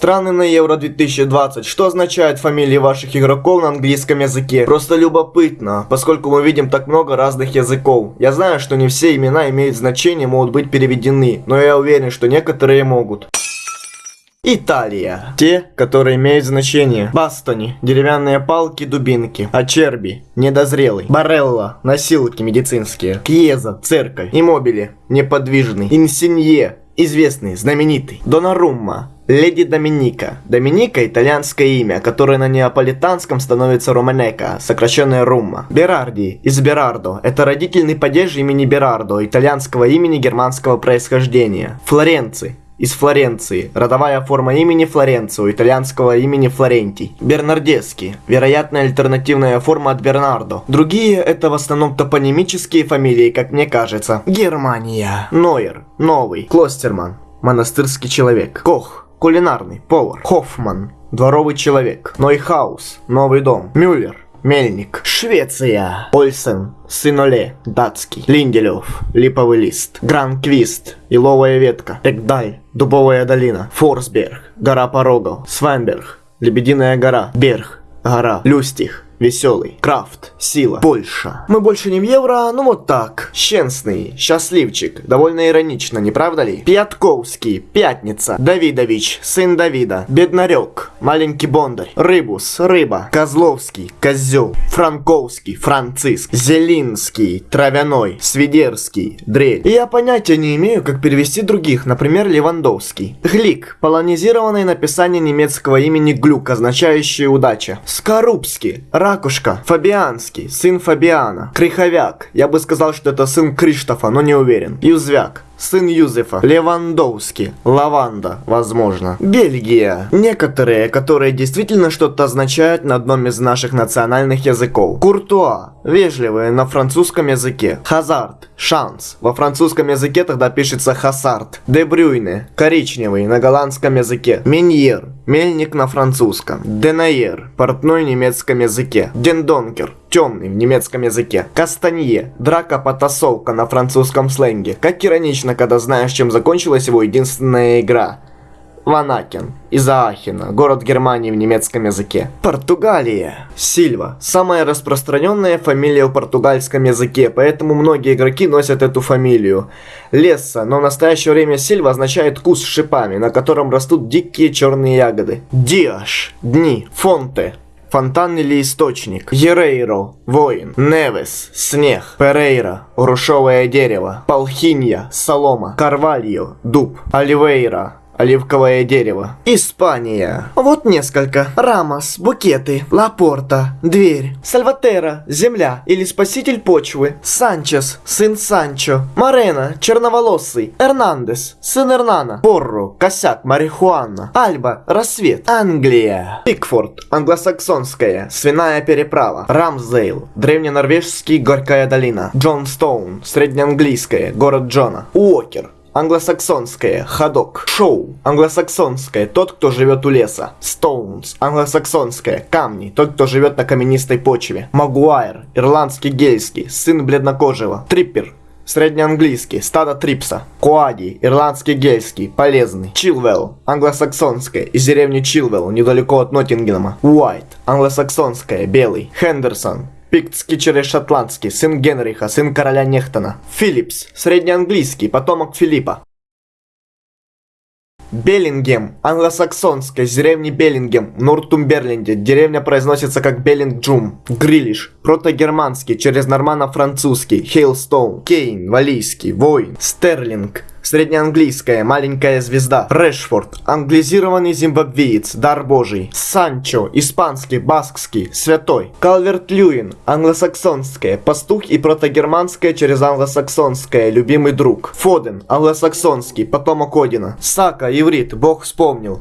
Страны на Евро 2020. Что означают фамилии ваших игроков на английском языке? Просто любопытно, поскольку мы видим так много разных языков. Я знаю, что не все имена имеют значение, могут быть переведены, но я уверен, что некоторые могут. Италия. Те, которые имеют значение. Бастони. Деревянные палки, дубинки. Ачерби. Недозрелый. Барелла. Носилки медицинские. Кьеза. Церковь. Иммобили. Неподвижный. Инсинье. Известный, знаменитый. Донарумма. Леди Доминика. Доминика – итальянское имя, которое на неаполитанском становится Романека, сокращенное Румма. Берарди из Берардо – это родительный падеж имени Берардо, итальянского имени германского происхождения. Флоренци из Флоренции. Родовая форма имени Флоренцио, итальянского имени Флорентий. Бернардески. Вероятная альтернативная форма от Бернардо. Другие это в основном топонимические фамилии, как мне кажется. Германия. Нойер. Новый. Клостерман. Монастырский человек. Кох. Кулинарный. Повар. Хоффман. Дворовый человек. Нойхаус. Новый дом. Мюллер. Мельник. Швеция. Ольсен. Сын Оле. Датский. Линделев. Липовый лист. Гранквист. Еловая ветка. Экдаль. Дубовая долина. Форсберг. Гора порогов. Свенберг. Лебединая гора. Берг. Гора. Люстих. Веселый. Крафт. Сила. Польша. Мы больше не в евро, ну вот так. Щенсный. Счастливчик. Довольно иронично, не правда ли? Пятковский. Пятница. Давидович. Сын Давида. Беднарек. Маленький Бондарь. Рыбус. Рыба. Козловский. Козел. Франковский. Франциск. Зелинский. Травяной. Свидерский. Дрель. И я понятия не имею, как перевести других, например, Левандовский. Глик. Полонизированное написание немецкого имени Глюк, означающее удача. Скорубский. Ракушка, Фабианский, сын Фабиана, Криховяк, я бы сказал, что это сын Криштофа, но не уверен. Юзвяк, сын Юзефа, Левандовский, Лаванда, возможно. Бельгия. Некоторые, которые действительно что-то означают на одном из наших национальных языков. Куртуа. Вежливые на французском языке. Хазард. Шанс. Во французском языке тогда пишется хасард. Дебрюйне. Коричневый на голландском языке. Меньер. Мельник на французском. Денайер. Портной в немецком языке. Дендонкер темный в немецком языке. Кастанье. Драка-потасовка на французском сленге. Как иронично, когда знаешь, чем закончилась его единственная игра. Ванакен. Из Аахена. Город Германии в немецком языке. Португалия. Сильва. Самая распространенная фамилия в португальском языке, поэтому многие игроки носят эту фамилию. Лесса, но в настоящее время Сильва означает куст с шипами, на котором растут дикие черные ягоды. Диаш. Дни. Фонте. Фонтан или источник. Ерейро. Воин. Невес. Снег. Перейра. Рушевое дерево. Палхинья. Солома. Карвальо. Дуб. Оливейра оливковое дерево. Испания. Вот несколько. Рамос, букеты, Лапорта, дверь. Сальватера, земля или спаситель почвы. Санчес, сын Санчо. Марена, черноволосый. Эрнандес, сын Эрнана. Порро, косяк, марихуана. Альба, рассвет. Англия. Пикфорд, англосаксонская, свиная переправа. Рамсдейл, древненорвежский, горькая долина. Джонстоун, среднеанглийская, город Джона. Уокер, Англосаксонское. Ходок. Шоу. Англосаксонское. Тот, кто живет у леса. Стоунс. Англосаксонское. Камни. Тот, кто живет на каменистой почве. Магуайр. Ирландский гельский. Сын бледнокожего. Триппер. Среднеанглийский, стадо трипса. Куади, ирландский гельский, полезный. Чилвелл, англосаксонское, из деревни Чилвелл, недалеко от Ноттингема. Уайт, англосаксонское, белый. Хендерсон, Пиктский через шотландский, сын Генриха, сын короля Нехтона. Филлипс, среднеанглийский, потомок Филиппа. Беллингем, англосаксонская, деревни Беллингем, Нортумберленде. Деревня произносится как Беллингджум. Грилиш, протогерманский, через нормано-французский. Хейлстоун, Кейн, валийский, воин. Стерлинг, Среднеанглийская, маленькая звезда. Решфорд, англизированный зимбабвеец, дар божий. Санчо, испанский, баскский, святой. Калверт Льюин, англосаксонская, пастух и протогерманская через англосаксонское, любимый друг. Фоден, англосаксонский, потомок Одина. Сака, иврит, бог вспомнил.